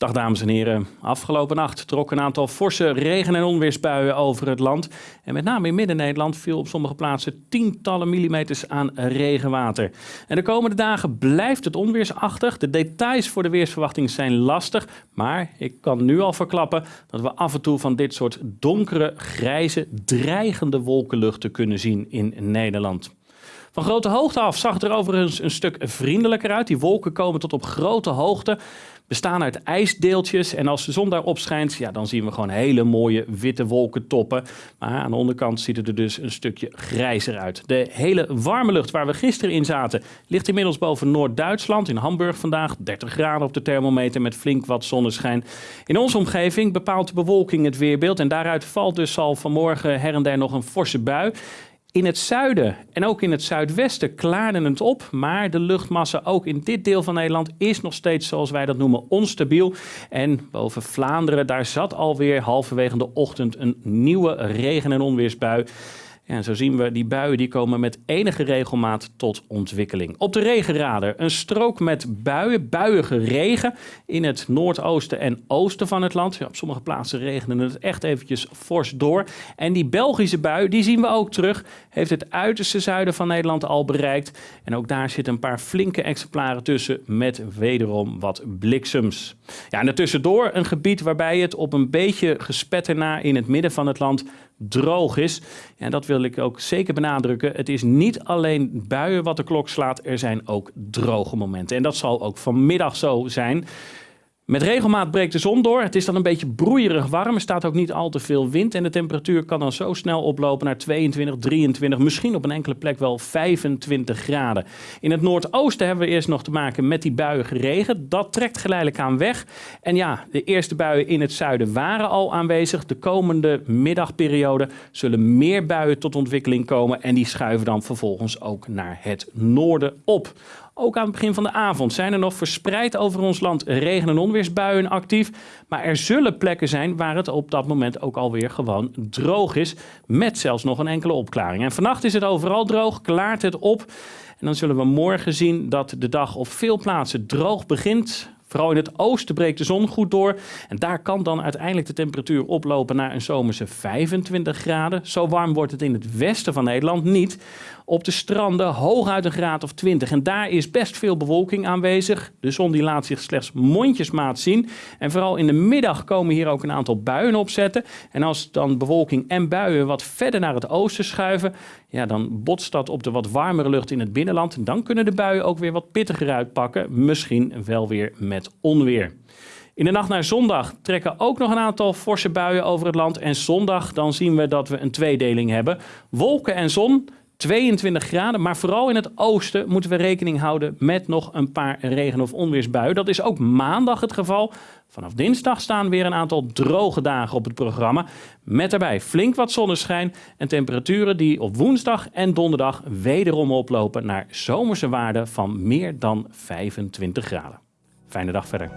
Dag dames en heren. Afgelopen nacht trok een aantal forse regen- en onweersbuien over het land. En met name in Midden-Nederland viel op sommige plaatsen tientallen millimeters aan regenwater. En de komende dagen blijft het onweersachtig. De details voor de weersverwachting zijn lastig. Maar ik kan nu al verklappen dat we af en toe van dit soort donkere, grijze, dreigende wolkenluchten kunnen zien in Nederland. Van grote hoogte af zag het er overigens een stuk vriendelijker uit. Die wolken komen tot op grote hoogte bestaan uit ijsdeeltjes. En als de zon daarop schijnt, ja, dan zien we gewoon hele mooie witte wolkentoppen. Maar aan de onderkant ziet het er dus een stukje grijzer uit. De hele warme lucht waar we gisteren in zaten, ligt inmiddels boven Noord-Duitsland. In Hamburg vandaag 30 graden op de thermometer met flink wat zonneschijn. In onze omgeving bepaalt de bewolking het weerbeeld. En daaruit valt dus al vanmorgen her en der nog een forse bui. In het zuiden en ook in het zuidwesten klaarde het op, maar de luchtmassa ook in dit deel van Nederland is nog steeds, zoals wij dat noemen, onstabiel. En boven Vlaanderen, daar zat alweer halverwege de ochtend een nieuwe regen- en onweersbui. En zo zien we, die buien die komen met enige regelmaat tot ontwikkeling. Op de regenradar een strook met buien, buiige regen in het noordoosten en oosten van het land. Ja, op sommige plaatsen regende het echt eventjes fors door. En die Belgische bui, die zien we ook terug, heeft het uiterste zuiden van Nederland al bereikt. En ook daar zitten een paar flinke exemplaren tussen met wederom wat bliksems. Ja, en ertussendoor een gebied waarbij het op een beetje gespetter na in het midden van het land droog is. En dat wil ik ook zeker benadrukken. Het is niet alleen buien wat de klok slaat, er zijn ook droge momenten. En dat zal ook vanmiddag zo zijn. Met regelmaat breekt de zon door. Het is dan een beetje broeierig warm. Er staat ook niet al te veel wind. En de temperatuur kan dan zo snel oplopen naar 22, 23, misschien op een enkele plek wel 25 graden. In het noordoosten hebben we eerst nog te maken met die buiige regen. Dat trekt geleidelijk aan weg. En ja, de eerste buien in het zuiden waren al aanwezig. De komende middagperiode zullen meer buien tot ontwikkeling komen. En die schuiven dan vervolgens ook naar het noorden op. Ook aan het begin van de avond zijn er nog verspreid over ons land regen- en onweersbuien actief. Maar er zullen plekken zijn waar het op dat moment ook alweer gewoon droog is. Met zelfs nog een enkele opklaring. En vannacht is het overal droog, klaart het op. En dan zullen we morgen zien dat de dag op veel plaatsen droog begint. Vooral in het oosten breekt de zon goed door. En daar kan dan uiteindelijk de temperatuur oplopen naar een zomerse 25 graden. Zo warm wordt het in het westen van Nederland niet. Op de stranden hooguit een graad of 20. En daar is best veel bewolking aanwezig. De zon die laat zich slechts mondjesmaat zien. En vooral in de middag komen hier ook een aantal buien opzetten. En als dan bewolking en buien wat verder naar het oosten schuiven, ja, dan botst dat op de wat warmere lucht in het binnenland. Dan kunnen de buien ook weer wat pittiger uitpakken. Misschien wel weer met onweer. In de nacht naar zondag trekken ook nog een aantal forse buien over het land. En zondag dan zien we dat we een tweedeling hebben. Wolken en zon. 22 graden, maar vooral in het oosten moeten we rekening houden met nog een paar regen- of onweersbuien. Dat is ook maandag het geval. Vanaf dinsdag staan weer een aantal droge dagen op het programma. Met daarbij flink wat zonneschijn en temperaturen die op woensdag en donderdag wederom oplopen naar zomerse waarden van meer dan 25 graden. Fijne dag verder.